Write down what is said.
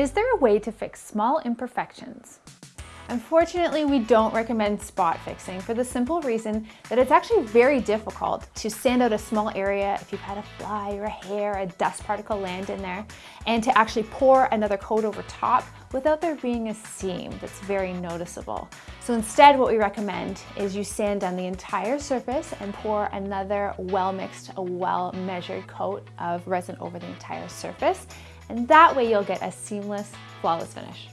Is there a way to fix small imperfections? Unfortunately, we don't recommend spot fixing for the simple reason that it's actually very difficult to sand out a small area if you've had a fly or a hair, a dust particle land in there, and to actually pour another coat over top without there being a seam that's very noticeable. So instead, what we recommend is you sand down the entire surface and pour another well-mixed, well-measured coat of resin over the entire surface. And that way you'll get a seamless, flawless finish.